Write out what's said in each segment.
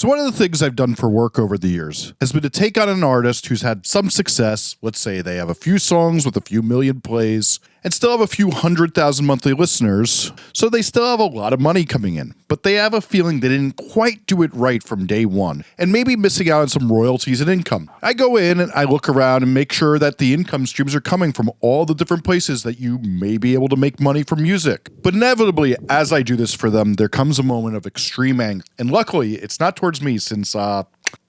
So one of the things I've done for work over the years has been to take on an artist who's had some success. Let's say they have a few songs with a few million plays and still have a few hundred thousand monthly listeners. So they still have a lot of money coming in, but they have a feeling they didn't quite do it right from day one and maybe missing out on some royalties and income. I go in and I look around and make sure that the income streams are coming from all the different places that you may be able to make money from music. But inevitably, as I do this for them, there comes a moment of extreme anger. And luckily, it's not towards me since uh,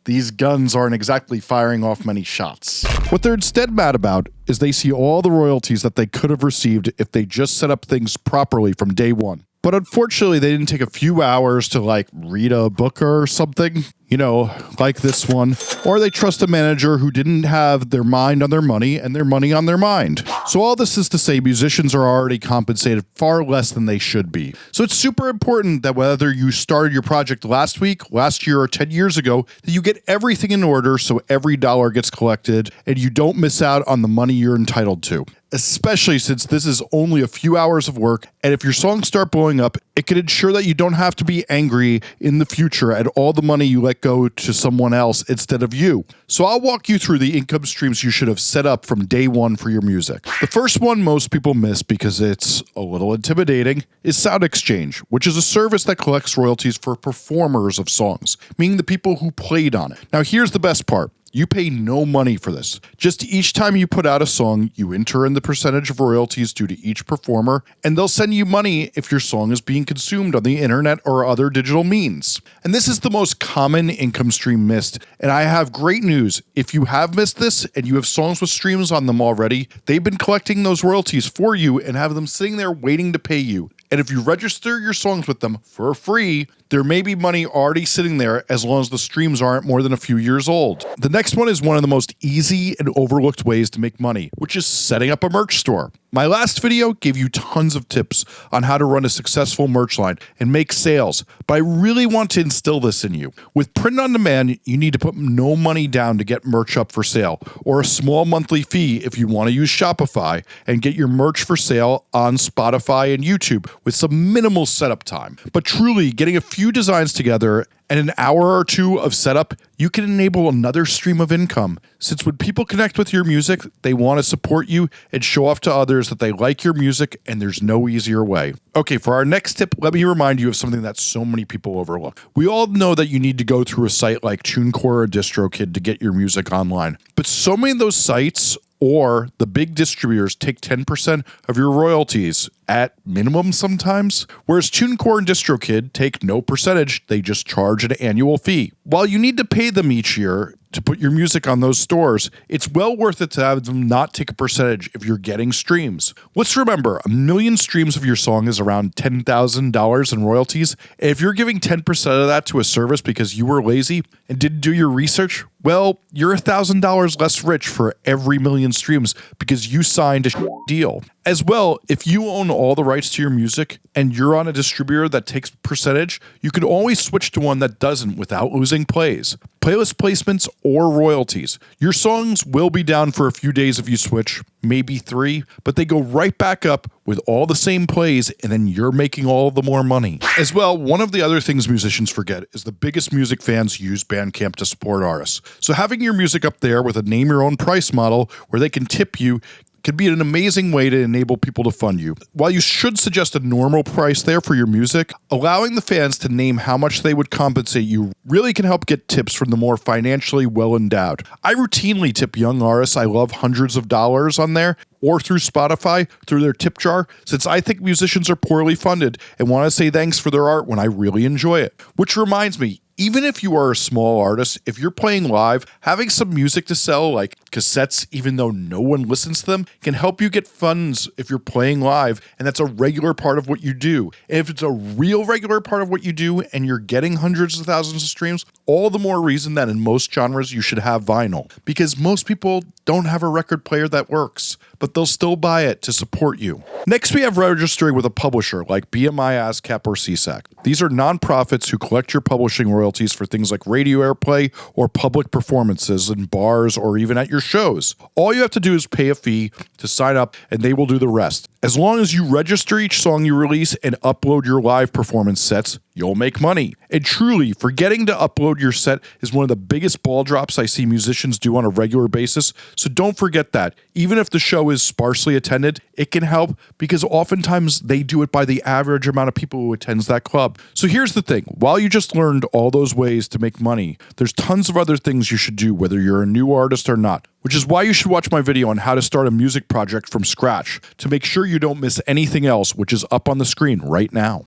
these guns aren't exactly firing off many shots. What they're instead mad about is they see all the royalties that they could have received if they just set up things properly from day one. But unfortunately, they didn't take a few hours to like read a book or something you know, like this one, or they trust a manager who didn't have their mind on their money and their money on their mind. So all this is to say musicians are already compensated far less than they should be. So it's super important that whether you started your project last week, last year, or 10 years ago, that you get everything in order so every dollar gets collected and you don't miss out on the money you're entitled to especially since this is only a few hours of work. And if your songs start blowing up, it can ensure that you don't have to be angry in the future at all the money you let go to someone else instead of you. So I'll walk you through the income streams you should have set up from day one for your music. The first one most people miss because it's a little intimidating is Sound Exchange, which is a service that collects royalties for performers of songs, meaning the people who played on it. Now here's the best part. You pay no money for this. Just each time you put out a song, you enter in the percentage of royalties due to each performer, and they'll send you money if your song is being consumed on the internet or other digital means. And this is the most common income stream missed. And I have great news. If you have missed this and you have songs with streams on them already, they've been collecting those royalties for you and have them sitting there waiting to pay you. And if you register your songs with them for free, there may be money already sitting there as long as the streams aren't more than a few years old. The next one is one of the most easy and overlooked ways to make money, which is setting up a merch store. My last video gave you tons of tips on how to run a successful merch line and make sales, but I really want to instill this in you. With print on demand, you need to put no money down to get merch up for sale, or a small monthly fee if you want to use Shopify and get your merch for sale on Spotify and YouTube with some minimal setup time. But truly, getting a few designs together and an hour or two of setup, you can enable another stream of income. Since when people connect with your music, they want to support you and show off to others that they like your music, and there's no easier way. Okay, for our next tip, let me remind you of something that so many people overlook. We all know that you need to go through a site like TuneCore or DistroKid to get your music online, but so many of those sites or the big distributors take 10% of your royalties at minimum sometimes, whereas TuneCore and DistroKid take no percentage, they just charge an annual fee. While you need to pay them each year, to put your music on those stores, it's well worth it to have them not take a percentage if you're getting streams. Let's remember, a million streams of your song is around $10,000 in royalties. If you're giving 10% of that to a service because you were lazy and didn't do your research, well, you're $1,000 less rich for every million streams because you signed a deal. As well, if you own all the rights to your music and you're on a distributor that takes percentage, you can always switch to one that doesn't without losing plays. Playlist placements or royalties. Your songs will be down for a few days if you switch, maybe three, but they go right back up with all the same plays and then you're making all the more money. As well, one of the other things musicians forget is the biggest music fans use Bandcamp to support artists. So having your music up there with a name your own price model where they can tip you can be an amazing way to enable people to fund you. While you should suggest a normal price there for your music, allowing the fans to name how much they would compensate you really can help get tips from the more financially well endowed. I routinely tip young artists I love hundreds of dollars on there or through Spotify through their tip jar since I think musicians are poorly funded and want to say thanks for their art when I really enjoy it. Which reminds me, even if you are a small artist, if you're playing live, having some music to sell, like cassettes, even though no one listens to them, can help you get funds if you're playing live. And that's a regular part of what you do. And if it's a real regular part of what you do and you're getting hundreds of thousands of streams, all the more reason that in most genres you should have vinyl because most people don't have a record player that works, but they'll still buy it to support you. Next, we have registering with a publisher like BMI, ASCAP, or SESAC. These are nonprofits who collect your publishing royalties for things like radio airplay or public performances in bars or even at your shows. All you have to do is pay a fee to sign up, and they will do the rest. As long as you register each song you release and upload your live performance sets, you'll make money. And truly, forgetting to upload your set is one of the biggest ball drops I see musicians do on a regular basis. So don't forget that. Even if the show is sparsely attended, it can help because oftentimes they do it by the average amount of people who attends that club. So here's the thing. While you just learned all those ways to make money, there's tons of other things you should do whether you're a new artist or not which is why you should watch my video on how to start a music project from scratch to make sure you don't miss anything else which is up on the screen right now.